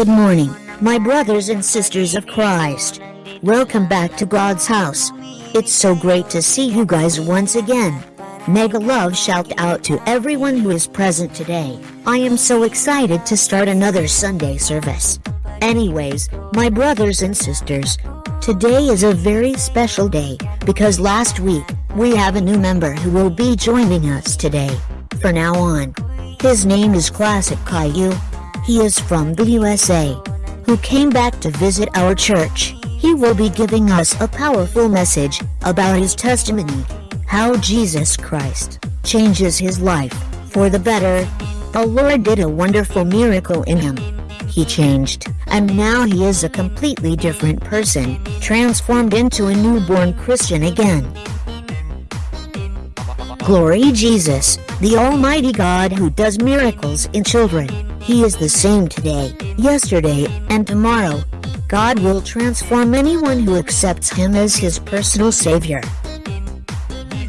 Good morning, my brothers and sisters of Christ. Welcome back to God's house. It's so great to see you guys once again. Mega love shout out to everyone who is present today. I am so excited to start another Sunday service. Anyways, my brothers and sisters, today is a very special day because last week we have a new member who will be joining us today. For now on, his name is Classic Caillou. He is from the USA, who came back to visit our church. He will be giving us a powerful message about his testimony, how Jesus Christ changes his life for the better. The Lord did a wonderful miracle in him. He changed, and now he is a completely different person, transformed into a newborn Christian again. Glory Jesus, the Almighty God who does miracles in children. He is the same today, yesterday, and tomorrow. God will transform anyone who accepts Him as his personal Savior.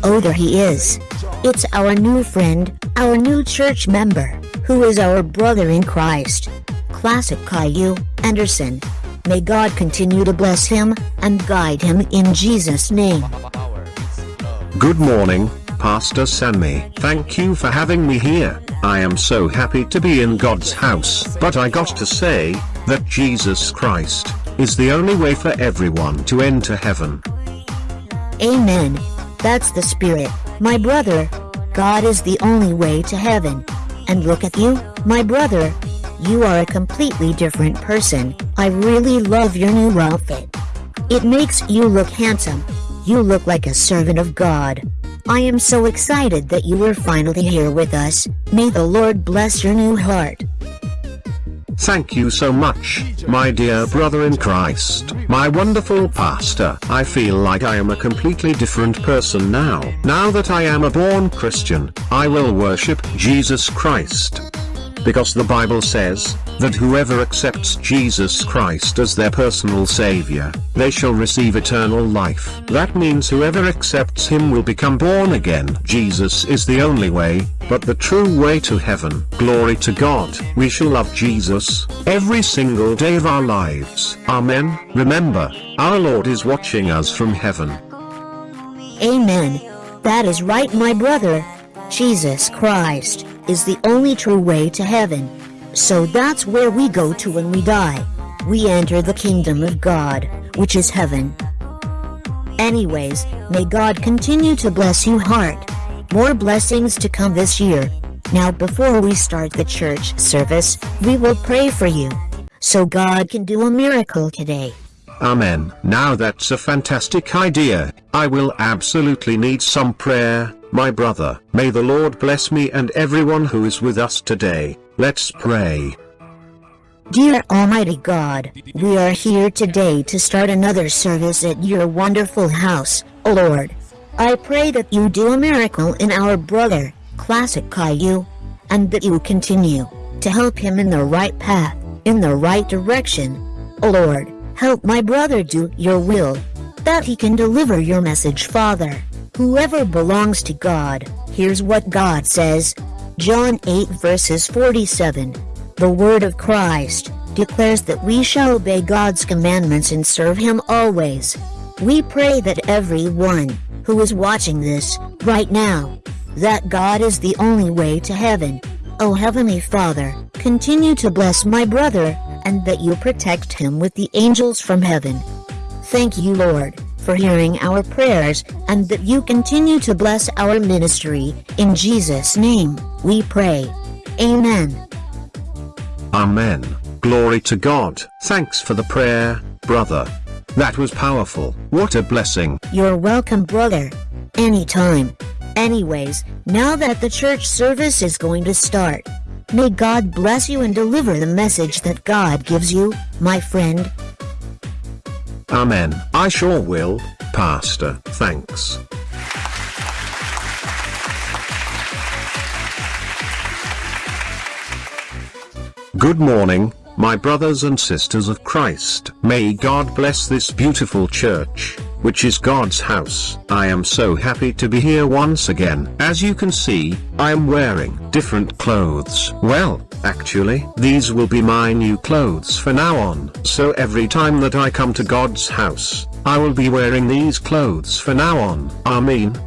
Oh, there He is. It's our new friend, our new church member, who is our brother in Christ. Classic Caillou Anderson. May God continue to bless him and guide him in Jesus' name. Good morning, Pastor Sammy. Thank you for having me here. I am so happy to be in God's house. But I got to say, that Jesus Christ, is the only way for everyone to enter heaven. Amen. That's the Spirit, my brother. God is the only way to heaven. And look at you, my brother. You are a completely different person. I really love your new outfit. It makes you look handsome. You look like a servant of God. I am so excited that you are finally here with us. May the Lord bless your new heart. Thank you so much, my dear brother in Christ, my wonderful pastor. I feel like I am a completely different person now. Now that I am a born Christian, I will worship Jesus Christ. Because the Bible says, that whoever accepts Jesus Christ as their personal savior, they shall receive eternal life. That means whoever accepts him will become born again. Jesus is the only way, but the true way to heaven. Glory to God. We shall love Jesus, every single day of our lives. Amen. Remember, our Lord is watching us from heaven. Amen. That is right, my brother. Jesus Christ is the only true way to heaven. So that's where we go to when we die. We enter the kingdom of God, which is heaven. Anyways, may God continue to bless you heart. More blessings to come this year. Now before we start the church service, we will pray for you. So God can do a miracle today. Amen. Now that's a fantastic idea. I will absolutely need some prayer, my brother. May the Lord bless me and everyone who is with us today. Let's pray. Dear Almighty God, we are here today to start another service at your wonderful house, O Lord. I pray that you do a miracle in our brother, Classic Caillou, and that you continue to help him in the right path, in the right direction. O Lord, help my brother do your will, that he can deliver your message, Father. Whoever belongs to God, here's what God says. John 8 verses 47. The word of Christ declares that we shall obey God's commandments and serve Him always. We pray that everyone who is watching this right now, that God is the only way to heaven. O Heavenly Father, continue to bless my brother, and that you protect him with the angels from heaven. Thank you, Lord, for hearing our prayers, and that you continue to bless our ministry. In Jesus' name, we pray. Amen. Amen. Glory to God. Thanks for the prayer, brother. That was powerful. What a blessing. You're welcome, brother. Anytime. Anyways, now that the church service is going to start, may God bless you and deliver the message that God gives you, my friend. Amen. I sure will, Pastor. Thanks. Good morning, my brothers and sisters of Christ. May God bless this beautiful church. Which is God's house. I am so happy to be here once again. As you can see, I am wearing different clothes. Well, actually, these will be my new clothes for now on. So every time that I come to God's house, I will be wearing these clothes for now on. Amen.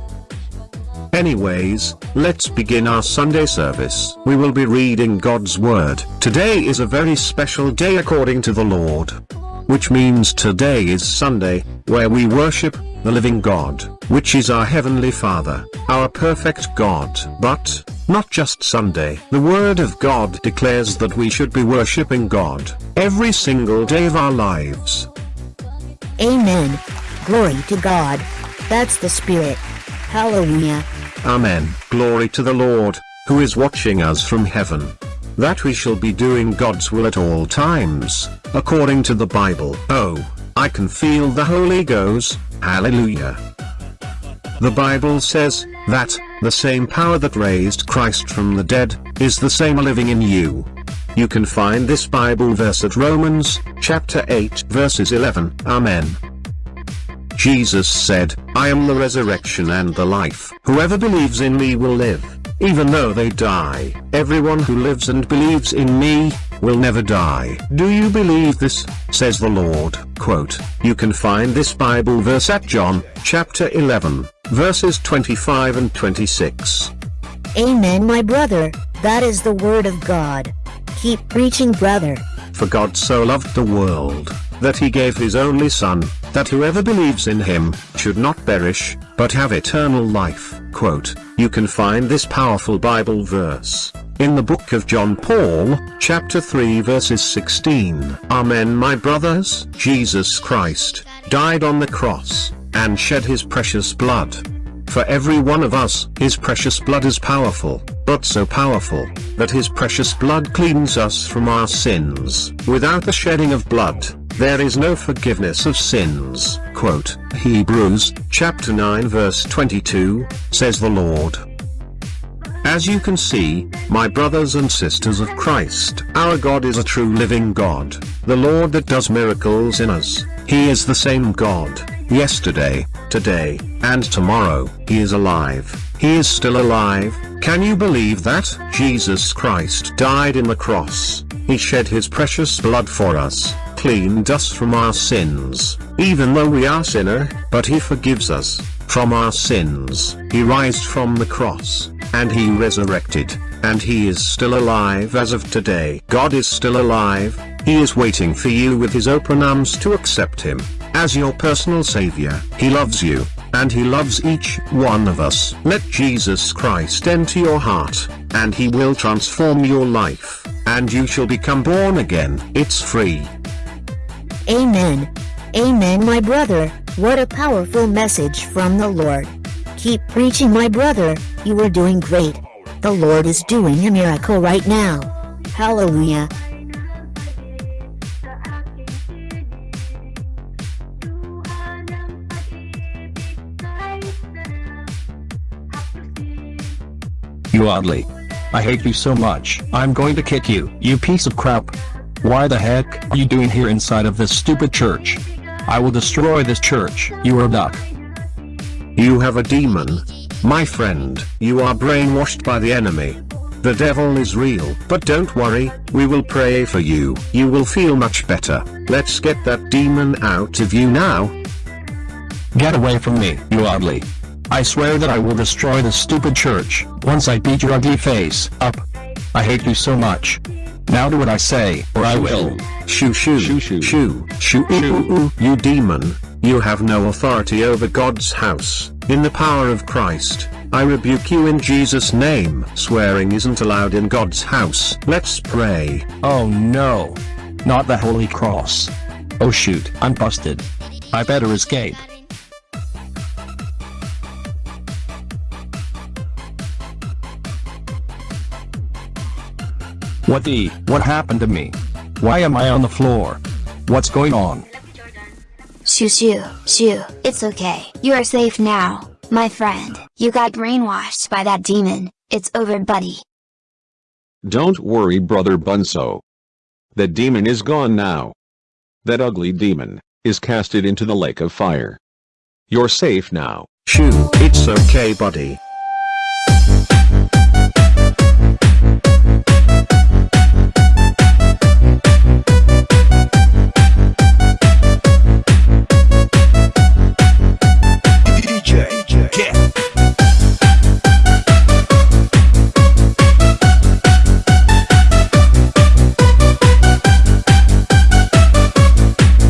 Anyways, let's begin our Sunday service. We will be reading God's Word. Today is a very special day according to the Lord. Which means today is Sunday, where we worship the living God, which is our Heavenly Father, our perfect God. But, not just Sunday. The Word of God declares that we should be worshipping God every single day of our lives. Amen. Glory to God. That's the Spirit. Hallelujah. Amen. Glory to the Lord, who is watching us from heaven. That we shall be doing God's will at all times, according to the Bible. Oh, I can feel the Holy Ghost. Hallelujah. The Bible says that the same power that raised Christ from the dead is the same living in you. You can find this Bible verse at Romans chapter 8 verses 11. Amen. Jesus said, I am the resurrection and the life. Whoever believes in me will live, even though they die. Everyone who lives and believes in me, will never die. Do you believe this? says the Lord. Quote, you can find this Bible verse at John, chapter 11, verses 25 and 26. Amen, my brother. That is the word of God. Keep preaching, brother. For God so loved the world, that he gave his only Son, that whoever believes in him, should not perish, but have eternal life. Quote, you can find this powerful Bible verse, in the book of John Paul, chapter 3 verses 16. Amen my brothers, Jesus Christ, died on the cross, and shed his precious blood. For every one of us, his precious blood is powerful, but so powerful, that his precious blood cleans us from our sins. Without the shedding of blood, there is no forgiveness of sins. Quote, Hebrews, chapter 9 verse 22, says the Lord. As you can see, my brothers and sisters of Christ, our God is a true living God, the Lord that does miracles in us. He is the same God, yesterday, today, and tomorrow. He is alive. He is still alive. Can you believe that? Jesus Christ died in the cross. He shed his precious blood for us, cleaned us from our sins, even though we are sinner, but he forgives us, from our sins. He rised from the cross, and he resurrected, and he is still alive as of today. God is still alive, he is waiting for you with his open arms to accept him, as your personal savior. He loves you, and he loves each one of us. Let Jesus Christ enter your heart, and he will transform your life, and you shall become born again. It's free. Amen. Amen, my brother. What a powerful message from the Lord. Keep preaching, my brother. You are doing great. The Lord is doing a miracle right now. Hallelujah. You oddly. I hate you so much. I'm going to kick you, you piece of crap. Why the heck are you doing here inside of this stupid church? I will destroy this church. You are a duck. You have a demon. My friend, you are brainwashed by the enemy. The devil is real. But don't worry, we will pray for you. You will feel much better. Let's get that demon out of you now. Get away from me, you ugly. I swear that I will destroy this stupid church, once I beat your ugly face up. I hate you so much. Now do what I say, or I will. Shoo shoo, Shoo, shoo. shoo, shoo, ooh. you demon, you have no authority over God's house, in the power of Christ, I rebuke you in Jesus' name. Swearing isn't allowed in God's house. Let's pray. Oh no. Not the Holy Cross. Oh shoot, I'm busted. I better escape. What the? What happened to me? Why am I on the floor? What's going on? Shoo shoo, shoo, it's okay. You are safe now, my friend. You got brainwashed by that demon. It's over, buddy. Don't worry, brother Bunso. The demon is gone now. That ugly demon is casted into the lake of fire. You're safe now. Shoo, it's okay, buddy.